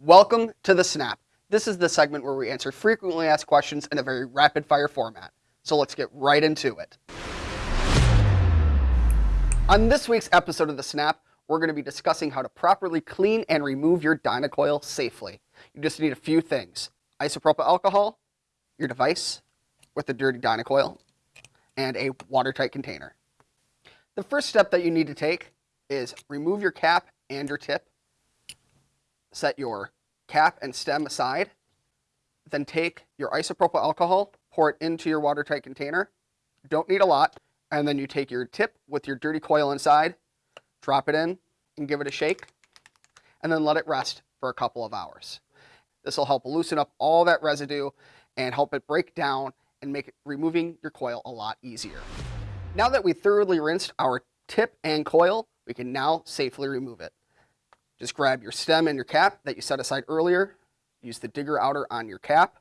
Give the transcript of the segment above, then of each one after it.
Welcome to the Snap. This is the segment where we answer frequently asked questions in a very rapid fire format. So let's get right into it. On this week's episode of the Snap, we're going to be discussing how to properly clean and remove your Dynacoil safely. You just need a few things. Isopropyl alcohol, your device with the dirty Dynacoil, and a watertight container. The first step that you need to take is remove your cap and your tip. Set your cap and stem aside. Then take your isopropyl alcohol, pour it into your watertight container. Don't need a lot. And then you take your tip with your dirty coil inside, drop it in, and give it a shake. And then let it rest for a couple of hours. This will help loosen up all that residue and help it break down and make removing your coil a lot easier. Now that we thoroughly rinsed our tip and coil, we can now safely remove it. Just grab your stem and your cap that you set aside earlier, use the digger outer on your cap,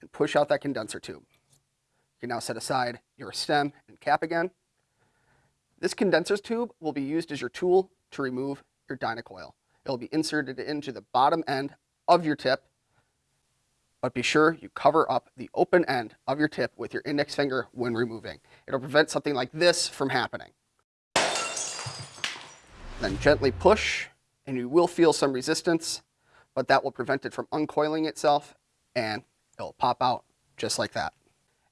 and push out that condenser tube. You can now set aside your stem and cap again. This condenser tube will be used as your tool to remove your Dynacoil. It will be inserted into the bottom end of your tip, but be sure you cover up the open end of your tip with your index finger when removing. It'll prevent something like this from happening. Then gently push, and you will feel some resistance, but that will prevent it from uncoiling itself, and it'll pop out just like that.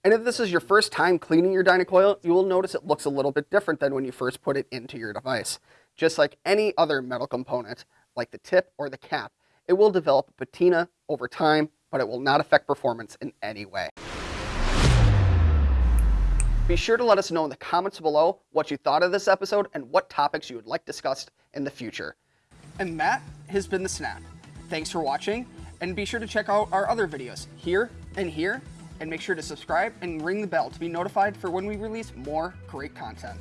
And if this is your first time cleaning your Dynacoil, you will notice it looks a little bit different than when you first put it into your device. Just like any other metal component, like the tip or the cap, it will develop a patina over time, but it will not affect performance in any way. Be sure to let us know in the comments below what you thought of this episode and what topics you would like discussed in the future. And that has been The Snap. Thanks for watching, and be sure to check out our other videos here and here, and make sure to subscribe and ring the bell to be notified for when we release more great content.